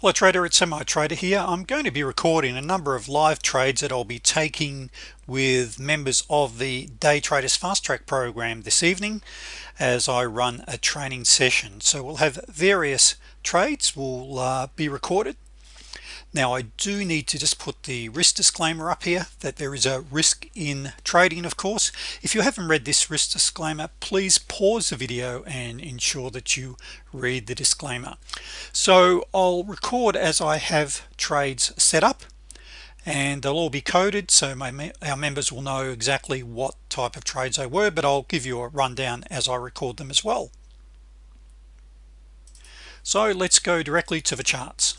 Hello trader it's semi trader here. I'm going to be recording a number of live trades that I'll be taking with members of the day traders fast track program this evening as I run a training session. So we'll have various trades will uh, be recorded. Now I do need to just put the risk disclaimer up here that there is a risk in trading of course. If you haven't read this risk disclaimer please pause the video and ensure that you read the disclaimer so I'll record as I have trades set up and they'll all be coded so my our members will know exactly what type of trades they were but I'll give you a rundown as I record them as well. So let's go directly to the charts.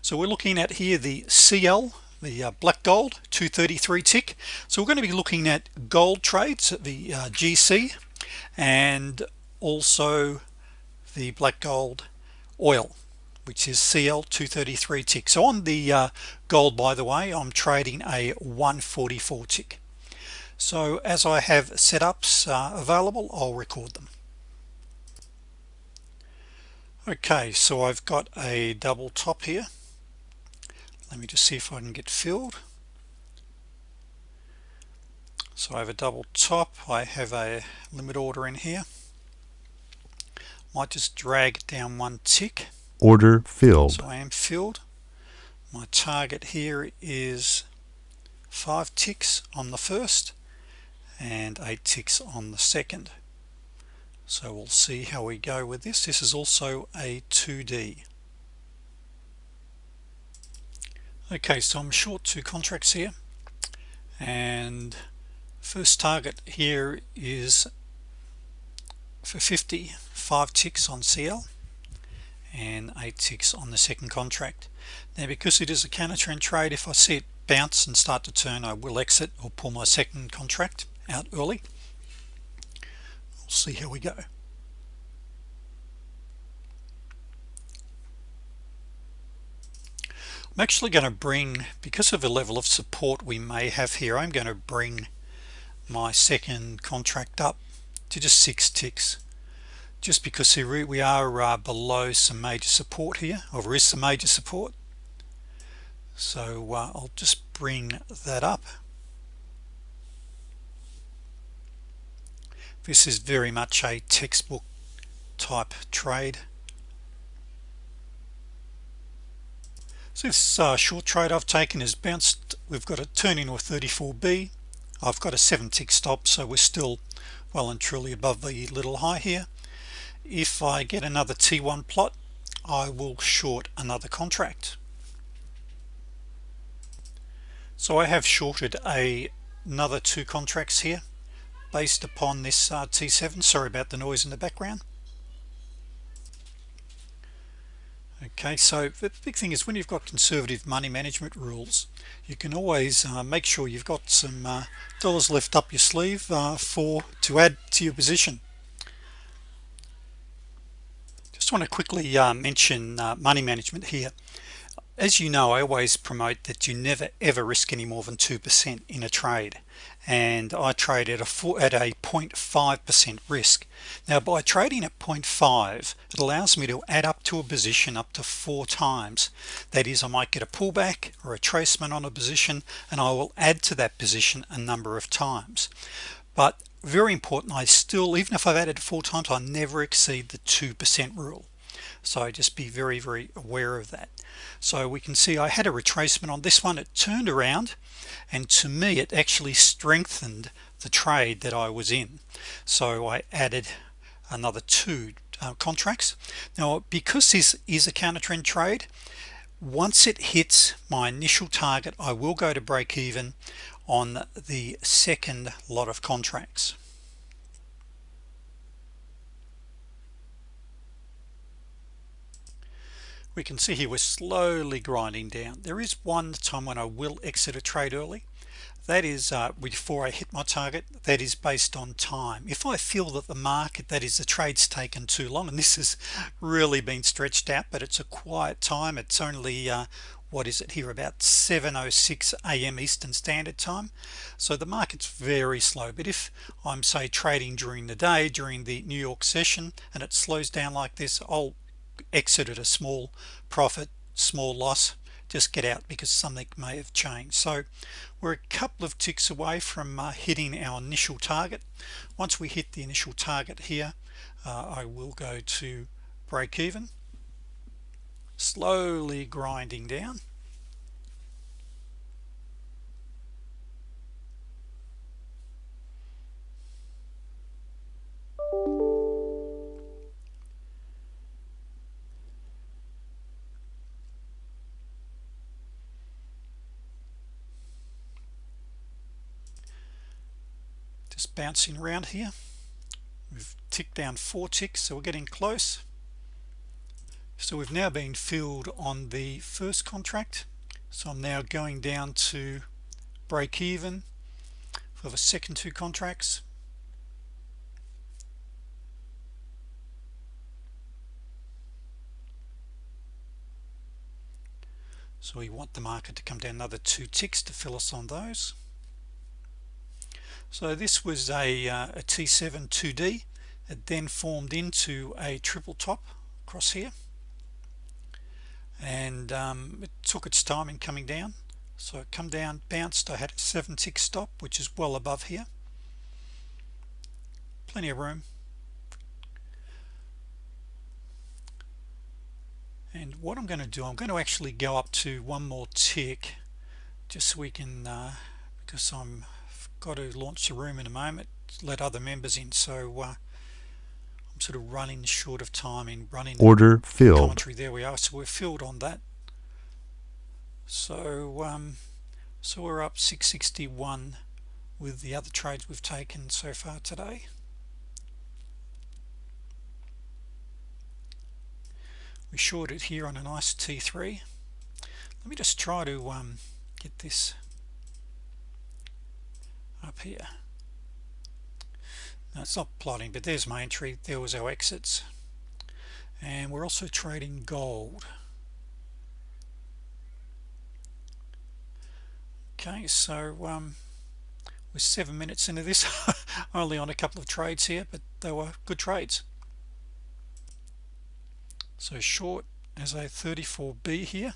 So we're looking at here the CL the uh, black gold 233 tick. So we're going to be looking at gold trades the uh, GC and also the black gold oil which is CL 233 tick. So on the uh, gold by the way I'm trading a 144 tick. So as I have setups uh, available I'll record them. Okay so I've got a double top here. Let me just see if I can get filled. So I have a double top. I have a limit order in here might just drag it down one tick. Order filled. So I am filled. My target here is five ticks on the first and eight ticks on the second. So we'll see how we go with this. This is also a 2d okay so I'm short two contracts here. And first target here is for 50 five ticks on CL and eight ticks on the second contract. Now because it is a counter trend trade if I see it bounce and start to turn I will exit or pull my second contract out early. We'll see how we go. I'm actually going to bring because of the level of support we may have here I'm going to bring my second contract up to just six ticks just because we are uh, below some major support here or there is some major support. So uh, I'll just bring that up. This is very much a textbook type trade. So this uh, short trade I've taken is bounced. We've got a turn into a 34b I've got a seven tick stop so we're still well and truly above the little high here if I get another t1 plot I will short another contract. So I have shorted a another two contracts here based upon this uh, t7 sorry about the noise in the background. Okay so the big thing is when you've got conservative money management rules you can always uh, make sure you've got some uh, dollars left up your sleeve uh, for to add to your position just want to quickly uh, mention uh, money management here. As you know I always promote that you never ever risk any more than 2% in a trade and I trade at a four, at a 0.5% risk. Now by trading at 0.5 it allows me to add up to a position up to four times. That is I might get a pullback or a tracement on a position and I will add to that position a number of times. But very important I still even if I've added four times I never exceed the 2% rule. So just be very very aware of that. So we can see I had a retracement on this one. It turned around and to me it actually strengthened the trade that I was in. So I added another two uh, contracts. Now because this is a counter trend trade once it hits my initial target I will go to break even on the second lot of contracts. We can see here we're slowly grinding down. There is one time when I will exit a trade early. That is uh, before I hit my target. That is based on time. If I feel that the market that is the trades taken too long and this has really been stretched out but it's a quiet time. It's only uh, what is it here about 706 a.m. Eastern Standard Time. So the market's very slow but if I'm say trading during the day during the New York session and it slows down like this I'll exit at a small profit small loss just get out because something may have changed. So we're a couple of ticks away from uh, hitting our initial target. Once we hit the initial target here uh, I will go to break even slowly grinding down. Just bouncing around here. We've ticked down four ticks so we're getting close so we've now been filled on the first contract. So I'm now going down to break even for the second two contracts. So we want the market to come down another two ticks to fill us on those. So this was a, uh, a T7 2d it then formed into a triple top across here and um, it took its time in coming down. So it come down bounced I had a 7 tick stop which is well above here. Plenty of room. And what I'm going to do I'm going to actually go up to one more tick just so we can uh, because I'm got to launch the room in a moment let other members in. So uh, sort of running short of time in running order filled. commentary there we are. So we're filled on that. So um, so we're up 661 with the other trades we've taken so far today. We shorted here on a nice T3 let me just try to um, get this up here it's not plotting but there's my entry. There was our exits. And we're also trading gold. Okay so um, we're seven minutes into this. Only on a couple of trades here but they were good trades. So short as a 34b here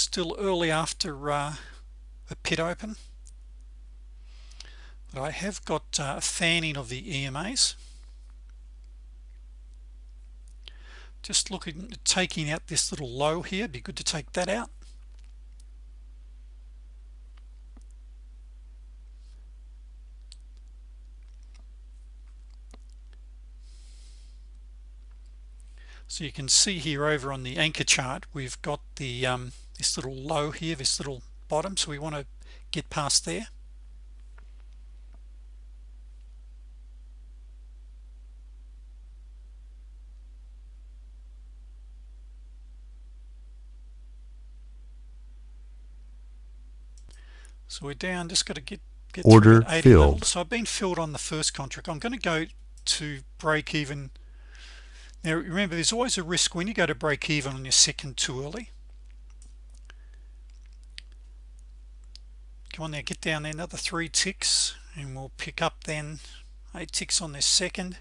still early after uh, a pit open. But I have got uh, fanning of the EMAs just looking taking out this little low here. Be good to take that out. So you can see here over on the anchor chart we've got the um, this little low here this little bottom so we want to get past there. So we're down just got to get get order filled. so I've been filled on the first contract. I'm going to go to break even. Now remember there's always a risk when you go to break even on your second too early come on get down another three ticks and we'll pick up then eight ticks on this second.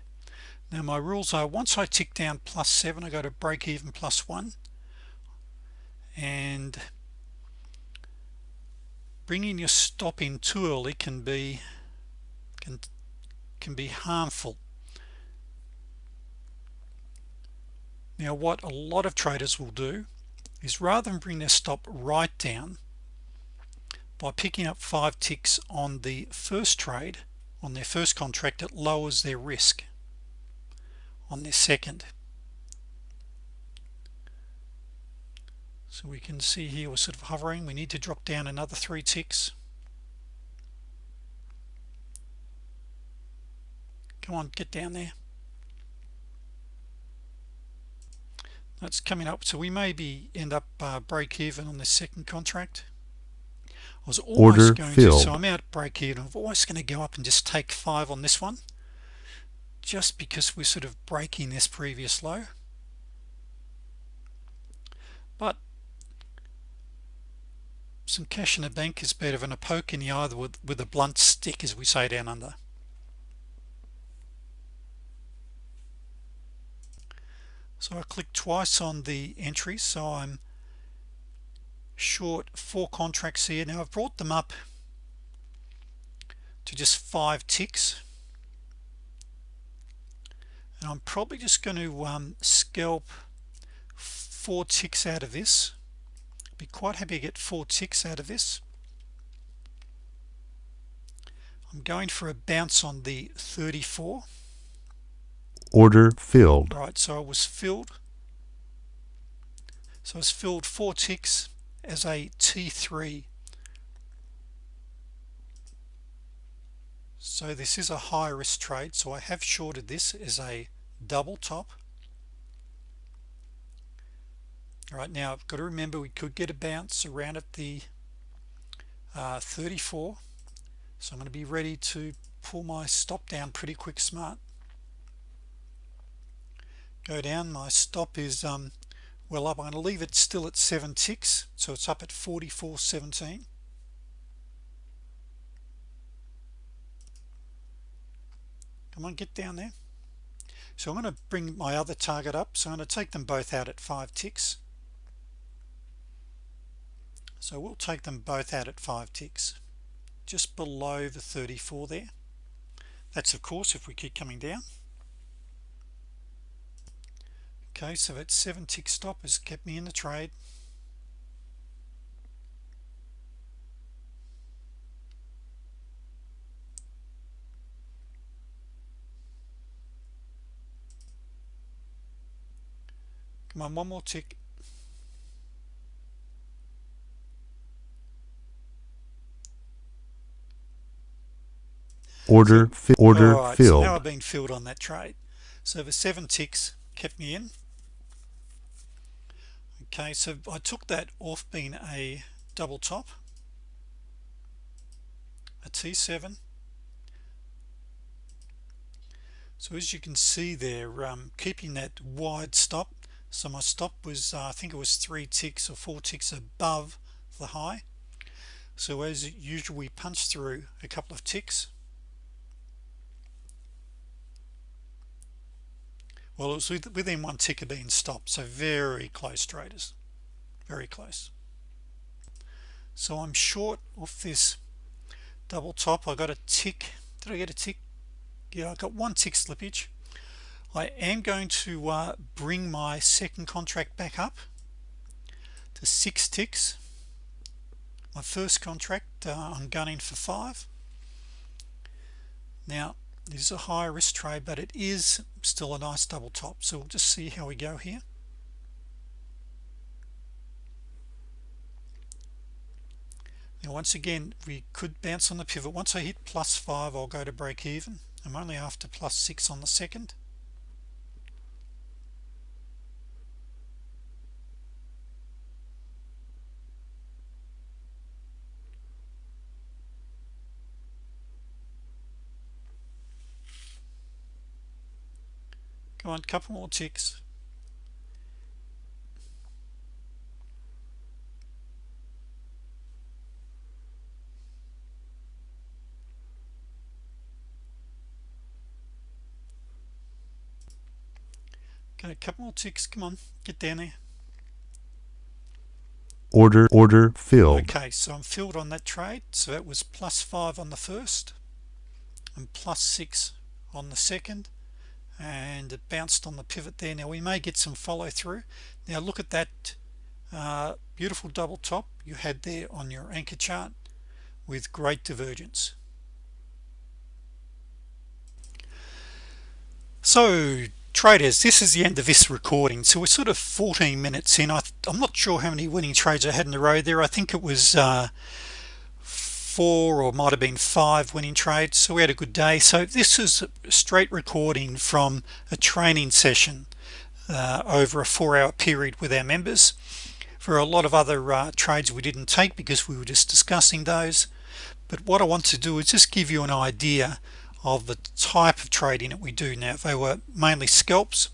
Now my rules are once I tick down plus seven I go to break even plus one. And bringing your stop in too early can be can can be harmful. Now what a lot of traders will do is rather than bring their stop right down by picking up five ticks on the first trade on their first contract it lowers their risk on their second. So we can see here we're sort of hovering. We need to drop down another three ticks. Come on get down there. That's coming up. So we maybe end up uh, break even on the second contract was always Order going filled. to so I'm out break even. I'm always going to go up and just take five on this one. Just because we're sort of breaking this previous low. But some cash in the bank is better than a poke in the eye with, with a blunt stick as we say down under. So I click twice on the entry so I'm short four contracts here. Now I've brought them up to just five ticks. And I'm probably just going to um, scalp four ticks out of this. Be quite happy to get four ticks out of this. I'm going for a bounce on the 34 order filled. Right so I was filled. So I was filled four ticks as a T3 so this is a high risk trade so I have shorted this as a double top. All right now I've got to remember we could get a bounce around at the uh, 34 so I'm going to be ready to pull my stop down pretty quick smart. Go down my stop is um, well up I'm going to leave it still at 7 ticks so it's up at 44.17 come on get down there. So I'm going to bring my other target up so I'm going to take them both out at 5 ticks. So we'll take them both out at 5 ticks just below the 34 there. That's of course if we keep coming down okay so that 7 tick stop has kept me in the trade. Come on one more tick. Order fi order right, filled so now I've been filled on that trade. So the seven ticks kept me in okay so I took that off being a double top a T7 so as you can see there um, keeping that wide stop so my stop was uh, I think it was three ticks or four ticks above the high. So as usual we punch through a couple of ticks well it was within one ticker being stopped so very close traders very close. So I'm short off this double top. I got a tick did I get a tick? Yeah I got one tick slippage. I am going to uh, bring my second contract back up to six ticks. My first contract uh, I'm gunning for five. Now this is a high risk trade but it is still a nice double top. So we'll just see how we go here. Now once again we could bounce on the pivot. Once I hit plus five I'll go to break even. I'm only after plus six on the second come on couple more ticks. Okay a couple more ticks. Come on get down there. Order order filled. Okay so I'm filled on that trade. So that was plus five on the first and plus six on the second and it bounced on the pivot there. Now we may get some follow-through now look at that uh, beautiful double top you had there on your anchor chart with great divergence. So traders this is the end of this recording. So we're sort of 14 minutes in. I, am not sure how many winning trades I had in a row there. I think it was uh, four or might have been five winning trades so we had a good day. So this is a straight recording from a training session uh, over a four-hour period with our members. For a lot of other uh, trades we didn't take because we were just discussing those. But what I want to do is just give you an idea of the type of trading that we do now. They were mainly scalps.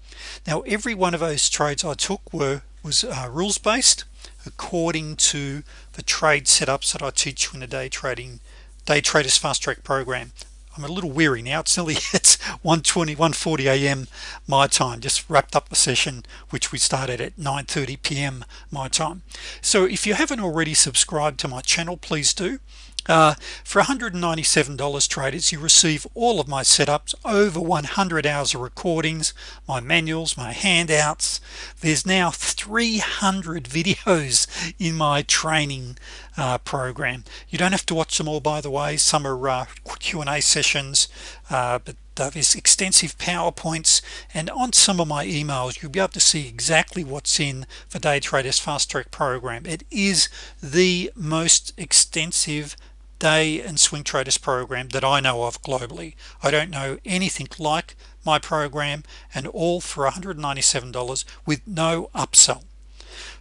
Now every one of those trades I took were was uh, rules based according to the trade setups that I teach you in the day trading day traders fast track program I'm a little weary now it's nearly it's 120 140 a.m. my time just wrapped up the session which we started at 9:30 p.m. my time so if you haven't already subscribed to my channel please do uh, for $197 traders you receive all of my setups over 100 hours of recordings my manuals my handouts. There's now 300 videos in my training uh, program. You don't have to watch them all by the way. Some are uh, Q&A sessions uh, but there's extensive PowerPoints. And on some of my emails you'll be able to see exactly what's in the day traders fast track program. It is the most extensive day and swing traders program that I know of globally. I don't know anything like my program and all for $197 with no upsell.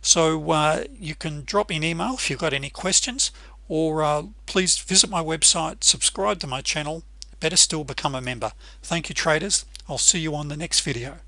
So uh, you can drop me an email if you've got any questions or uh, please visit my website subscribe to my channel better still become a member. Thank you traders. I'll see you on the next video